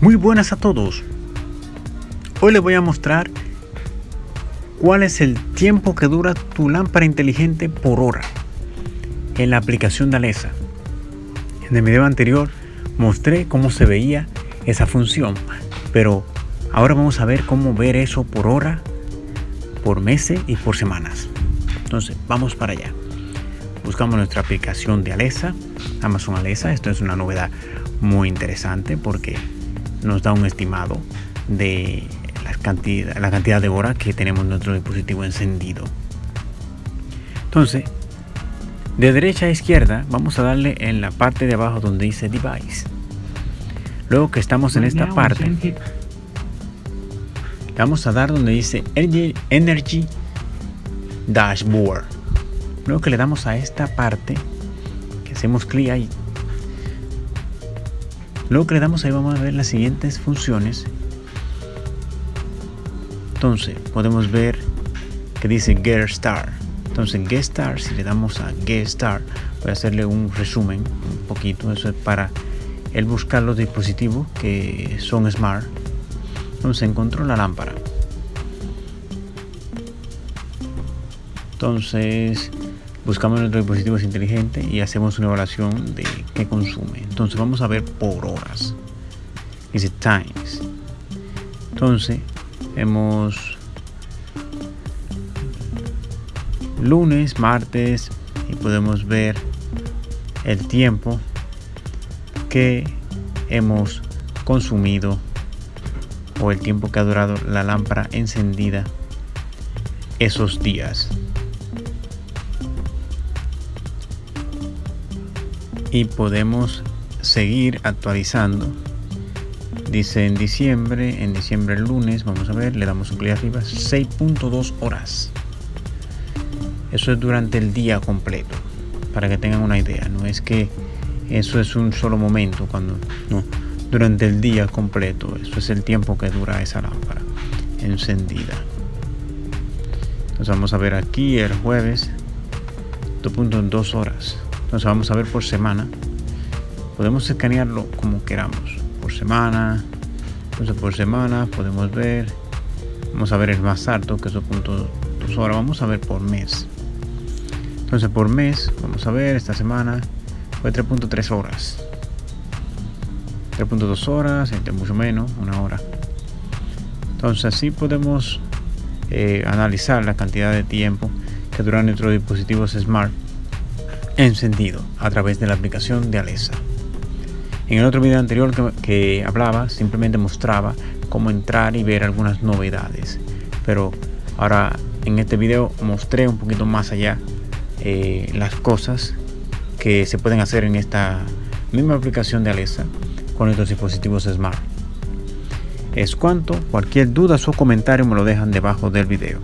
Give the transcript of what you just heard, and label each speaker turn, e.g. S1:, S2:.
S1: Muy buenas a todos. Hoy les voy a mostrar cuál es el tiempo que dura tu lámpara inteligente por hora en la aplicación de Alexa. En el video anterior mostré cómo se veía esa función, pero ahora vamos a ver cómo ver eso por hora, por meses y por semanas. Entonces, vamos para allá. Buscamos nuestra aplicación de Alexa, Amazon Alexa. Esto es una novedad muy interesante porque nos da un estimado de la cantidad, la cantidad de horas que tenemos nuestro dispositivo encendido. Entonces, de derecha a izquierda vamos a darle en la parte de abajo donde dice device. Luego que estamos en esta parte, vamos a dar donde dice Energy Dashboard. Luego que le damos a esta parte, que hacemos clic ahí, Luego que le damos ahí vamos a ver las siguientes funciones. Entonces podemos ver que dice Get Star. Entonces Get Star, si le damos a Get Star, voy a hacerle un resumen un poquito. Eso es para el buscar los dispositivos que son smart. Entonces encontró la lámpara. Entonces buscamos nuestros dispositivos inteligentes y hacemos una evaluación de qué consume. Entonces vamos a ver por horas. Dice times. Entonces hemos lunes, martes y podemos ver el tiempo que hemos consumido o el tiempo que ha durado la lámpara encendida esos días. Y podemos seguir actualizando. Dice en diciembre en diciembre el lunes vamos a ver le damos un clic arriba 6.2 horas. Eso es durante el día completo para que tengan una idea. No es que eso es un solo momento cuando no durante el día completo eso es el tiempo que dura esa lámpara encendida. Entonces vamos a ver aquí el jueves 2.2 horas entonces vamos a ver por semana. Podemos escanearlo como queramos. Por semana. Entonces por semana podemos ver. Vamos a ver el más alto que es 2.2 horas. Vamos a ver por mes. Entonces por mes, vamos a ver esta semana fue 3.3 horas. 3.2 horas, entre mucho menos, una hora. Entonces así podemos eh, analizar la cantidad de tiempo que duran nuestros dispositivos smart encendido a través de la aplicación de Alexa. En el otro video anterior que, hablaba, simplemente mostraba cómo entrar y ver algunas novedades. Pero ahora en este video mostré un poquito más allá eh, las cosas que se pueden hacer en esta misma aplicación de Alexa con estos dispositivos smart. Es cuanto, cualquier duda o comentario me lo dejan debajo del video.